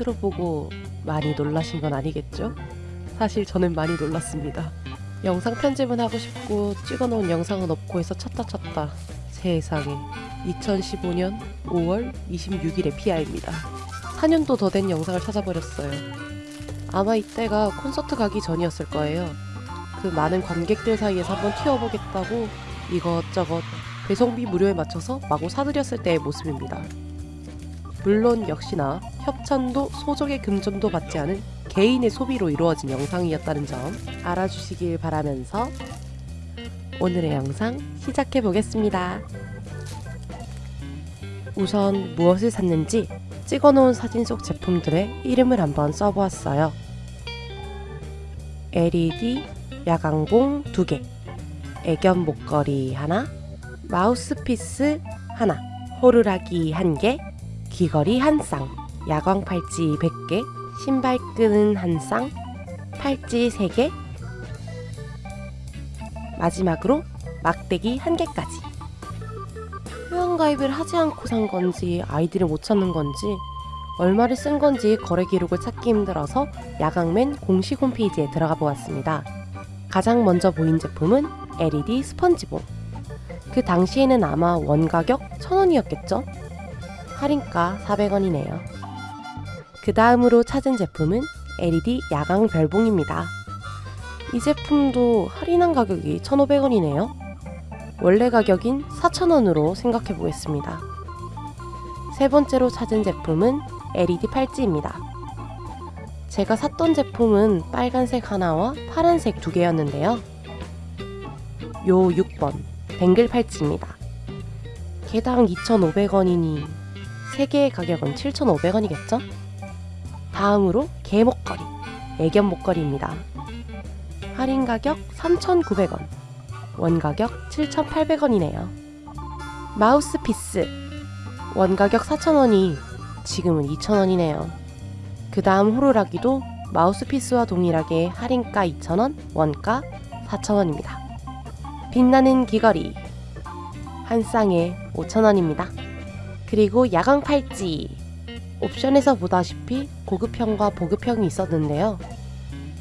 보겠습니다. 인트로 보고 많이 놀라신 건 아니겠죠? 사실 저는 많이 놀랐습니다. 영상 편집은 하고 싶고 찍어놓은 영상은 없고 해서 찾다 찾다 세상에 2015년 5월 26일의 피아입니다. 4년도 더 된 영상을 찾아버렸어요. 아마 이때가 콘서트 가기 전이었을 거예요. 그 많은 관객들 사이에서 한번 튀어보겠다고 이것저것 배송비 무료에 맞춰서 마구 사들였을 때의 모습입니다. 물론 역시나 협찬도 소정의 금전도 받지 않은 개인의 소비로 이루어진 영상이었다는 점 알아주시길 바라면서 오늘의 영상 시작해 보겠습니다. 우선 무엇을 샀는지 찍어놓은 사진 속 제품들의 이름을 한번 써보았어요. LED 야광봉 2개, 애견 목걸이 하나, 마우스피스 하나, 호루라기 1개, 귀걸이 한 쌍, 야광 팔찌 100개, 신발끈은 한 쌍, 팔찌 3개, 마지막으로 막대기 한 개까지. 회원가입을 하지 않고 산 건지 아이디를 못 찾는 건지 얼마를 쓴 건지 거래 기록을 찾기 힘들어서 야광맨 공식 홈페이지에 들어가 보았습니다. 가장 먼저 보인 제품은 LED 스펀지봉. 그 당시에는 아마 원가격 1000원이었겠죠? 할인가 400원이네요. 그 다음으로 찾은 제품은 LED 야광 별봉입니다. 이 제품도 할인한 가격이 1,500원이네요. 원래 가격인 4,000원으로 생각해 보겠습니다. 세 번째로 찾은 제품은 LED 팔찌입니다. 제가 샀던 제품은 빨간색 하나와 파란색 두 개였는데요. 요 6번 뱅글 팔찌입니다. 개당 2,500원이니 3개의 가격은 7,500원이겠죠? 다음으로 개 목걸이, 애견 목걸이입니다. 할인 가격 3,900원, 원 가격 7,800원이네요. 마우스피스, 원 가격 4,000원이 지금은 2,000원이네요. 그 다음 호루라기도 마우스피스와 동일하게 할인가 2,000원, 원가 4,000원입니다. 빛나는 귀걸이, 한 쌍에 5,000원입니다. 그리고 야광 팔찌, 옵션에서 보다시피 고급형과 보급형이 있었는데요.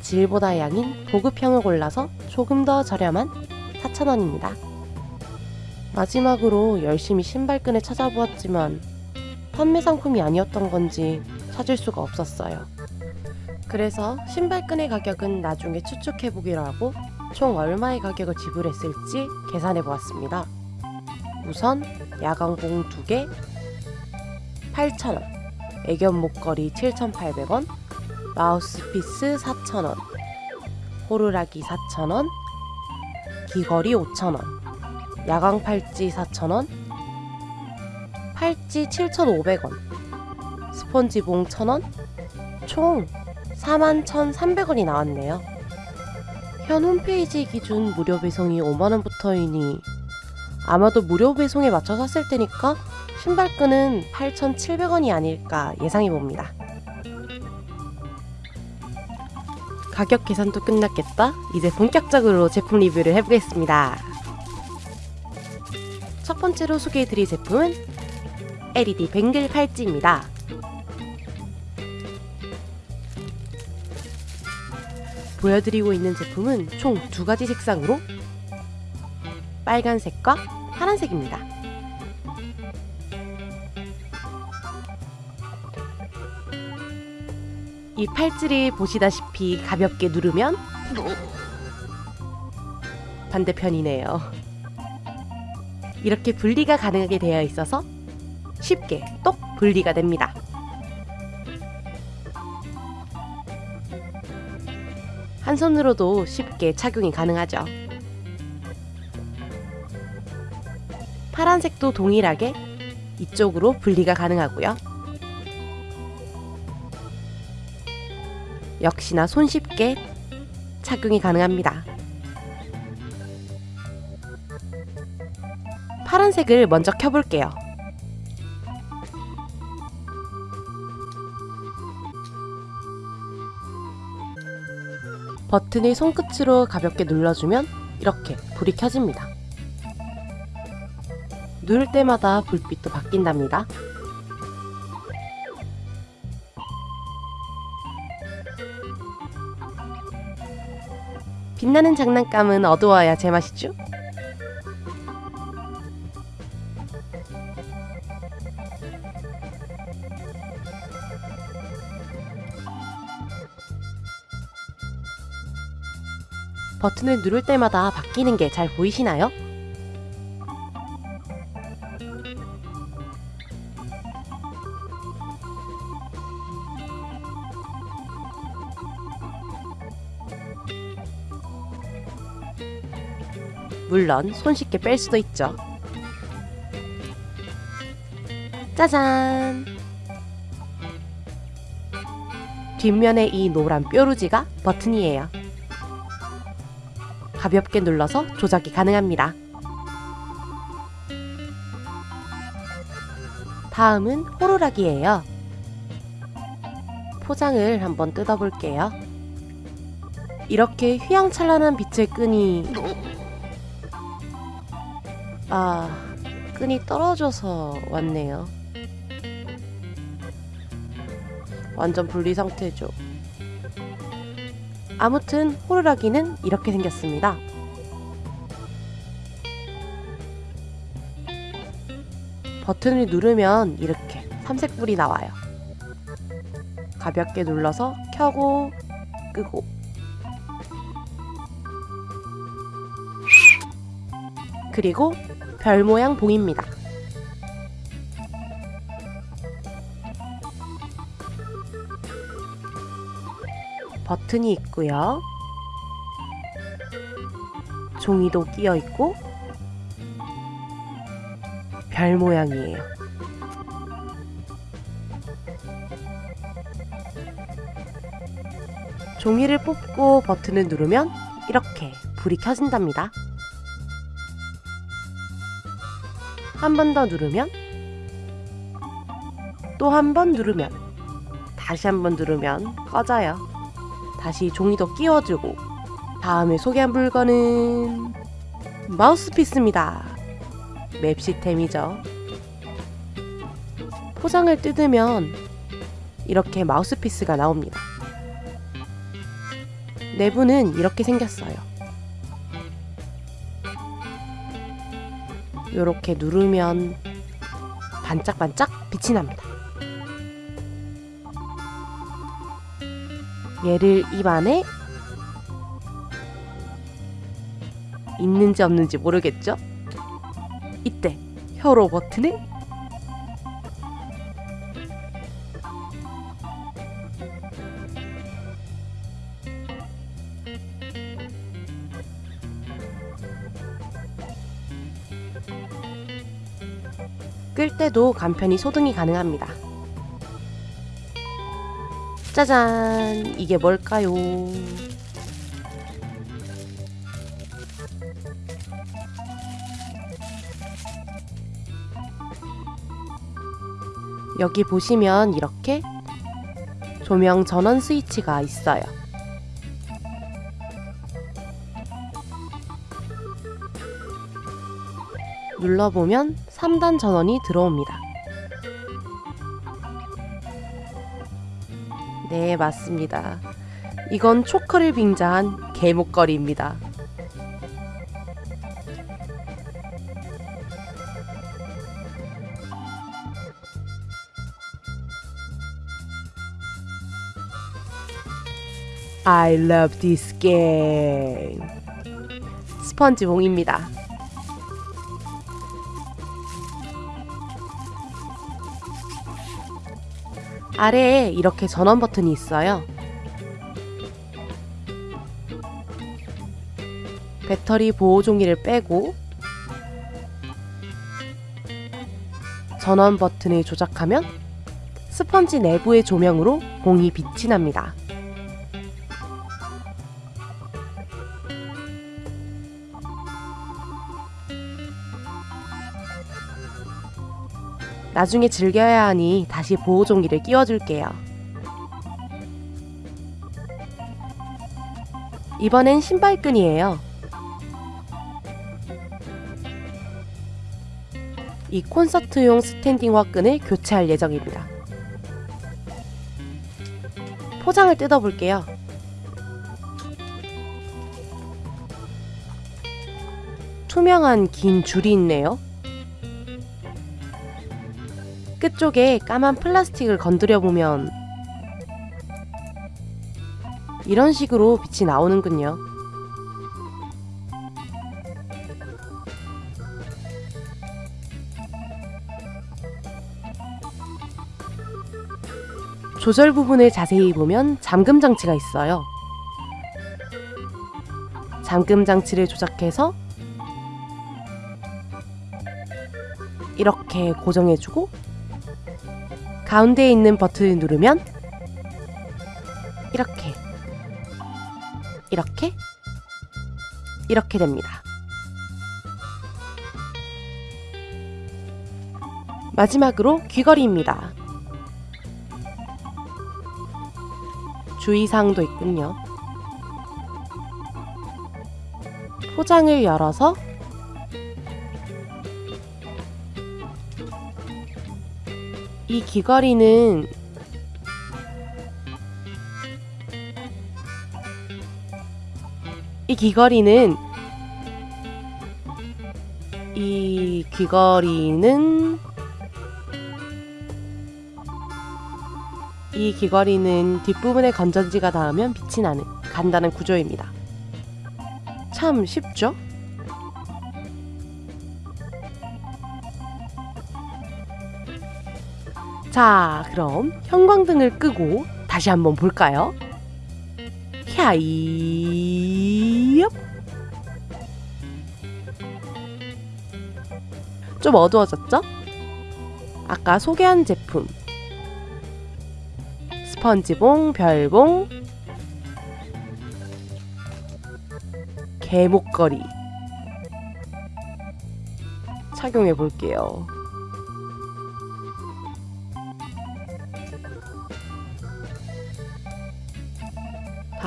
질보다 양인 보급형을 골라서 조금 더 저렴한 4,000원입니다. 마지막으로 열심히 신발끈을 찾아보았지만 판매 상품이 아니었던 건지 찾을 수가 없었어요. 그래서 신발끈의 가격은 나중에 추측해보기로 하고 총 얼마의 가격을 지불했을지 계산해 보았습니다. 우선 야광봉 2개 8,000원, 애견 목걸이 7,800원, 마우스피스 4,000원, 호루라기 4,000원, 귀걸이 5,000원, 야광 팔찌 4,000원, 팔찌 7,500원, 스펀지봉 1,000원, 총 41,300원이 나왔네요. 현 홈페이지 기준 무료 배송이 5만원부터이니 아마도 무료 배송에 맞춰 샀을 테니까 신발끈은 8,700원이 아닐까 예상해 봅니다. 가격 계산도 끝났겠다. 이제 본격적으로 제품 리뷰를 해보겠습니다. 첫 번째로 소개해드릴 제품은 LED 뱅글 팔찌입니다. 보여드리고 있는 제품은 총 두 가지 색상으로 빨간색과 파란색입니다. 이 팔찌를 보시다시피 가볍게 누르면 반대편이네요. 이렇게 분리가 가능하게 되어 있어서 쉽게 똑 분리가 됩니다. 한 손으로도 쉽게 착용이 가능하죠. 파란색도 동일하게 이쪽으로 분리가 가능하고요. 역시나 손쉽게 착용이 가능합니다. 파란색을 먼저 켜볼게요. 버튼을 손끝으로 가볍게 눌러주면 이렇게 불이 켜집니다. 누를 때마다 불빛도 바뀐답니다. 빛나는 장난감은 어두워야 제맛이죠? 버튼을 누를 때마다 바뀌는 게 잘 보이시나요? 물론 손쉽게 뺄 수도 있죠. 짜잔! 뒷면에 이 노란 뾰루지가 버튼이에요. 가볍게 눌러서 조작이 가능합니다. 다음은 호루라기예요. 포장을 한번 뜯어볼게요. 이렇게 휘황찬란한 빛을 끄니 아, 끈이 떨어져서 왔네요. 완전 분리 상태죠. 아무튼 호루라기는 이렇게 생겼습니다. 버튼을 누르면 이렇게 삼색불이 나와요. 가볍게 눌러서 켜고 끄고 그리고 별 모양 봉입니다. 버튼이 있고요. 종이도 끼어 있고 별 모양이에요. 종이를 뽑고 버튼을 누르면 이렇게 불이 켜진답니다. 한 번 더 누르면 또 한 번 누르면 다시 한 번 누르면 꺼져요. 다시 종이도 끼워주고 다음에 소개한 물건은 마우스피스입니다. 맵 시스템이죠. 포장을 뜯으면 이렇게 마우스피스가 나옵니다. 내부는 이렇게 생겼어요. 이렇게 누르면 반짝반짝 빛이 납니다. 얘를 입 안에 있는지 없는지 모르겠죠? 이때 혀로 버튼을 끌 때도 간편히 소등이 가능합니다. 짜잔! 이게 뭘까요? 여기 보시면 이렇게 조명 전원 스위치가 있어요. 눌러보면 3단 전원이 들어옵니다. 네, 맞습니다. 이건 초크를 빙자한 개목걸이입니다. I love this game. 스펀지 봉입니다. 아래에 이렇게 전원 버튼이 있어요. 배터리 보호 종이를 빼고 전원 버튼을 조작하면 스펀지 내부의 조명으로 봉이 빛이 납니다. 나중에 즐겨야 하니 다시 보호 종이를 끼워줄게요. 이번엔 신발끈이에요. 이 콘서트용 스탠딩 화끈을 교체할 예정입니다. 포장을 뜯어볼게요. 투명한 긴 줄이 있네요. 끝 쪽에 까만 플라스틱을 건드려 보면 이런 식으로 빛이 나오는군요. 조절 부분을 자세히 보면 잠금 장치가 있어요. 잠금 장치를 조작해서 이렇게 고정해주고 가운데에 있는 버튼을 누르면 이렇게 이렇게 이렇게 됩니다. 마지막으로 귀걸이입니다. 주의사항도 있군요. 포장을 열어서 이 귀걸이는 이 귀걸이는 이 귀걸이는 이 귀걸이는 뒷부분에 건전지가 닿으면 빛이 나는 간단한 구조입니다. 참 쉽죠? 자, 그럼 형광등을 끄고 다시 한번 볼까요? 캬이 좀 어두워졌죠? 아까 소개한 제품 스펀지봉, 별봉, 개목걸이 착용해 볼게요.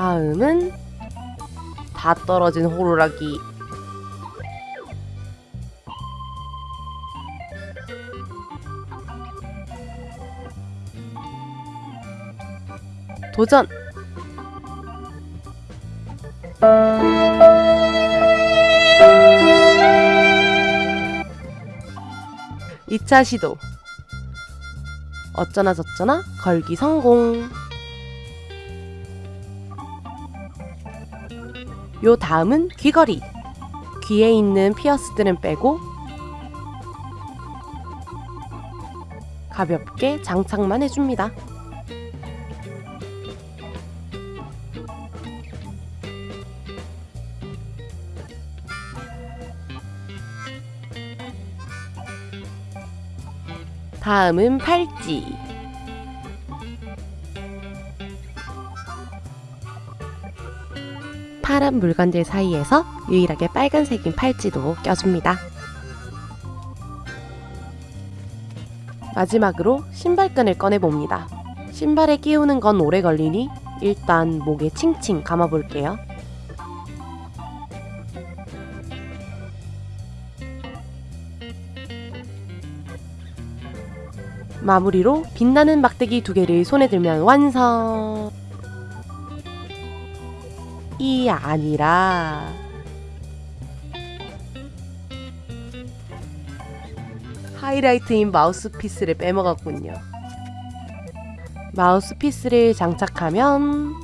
다음은 다 떨어진 호루라기. 도전! 이차 시도. 어쩌나 저쩌나? 걸기 성공 요 다음은 귀걸이 귀에 있는 피어스들은 빼고 가볍게 장착만 해줍니다 다음은 팔찌. 파란 물건들 사이에서 유일하게 빨간색인 팔찌도 껴줍니다. 마지막으로 신발끈을 꺼내봅니다. 신발에 끼우는 건 오래 걸리니 일단 목에 칭칭 감아볼게요. 마무리로 빛나는 막대기 두 개를 손에 들면 완성! 이 아니라 하이라이트인 마우스피스를 빼먹었군요. 마우스피스를 장착하면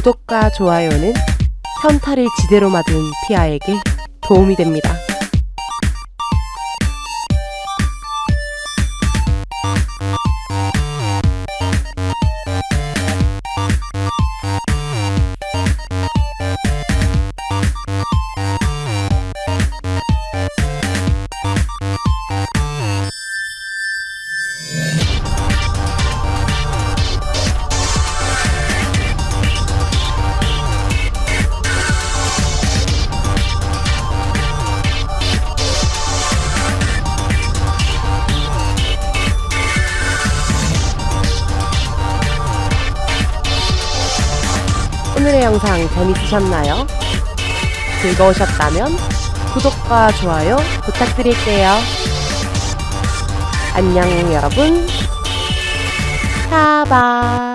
구독과 좋아요는 현타를 지대로 맞은 피아에게 도움이 됩니다. 영상 재밌으셨나요? 즐거우셨다면 구독과 좋아요 부탁드릴게요. 안녕 여러분. 사바.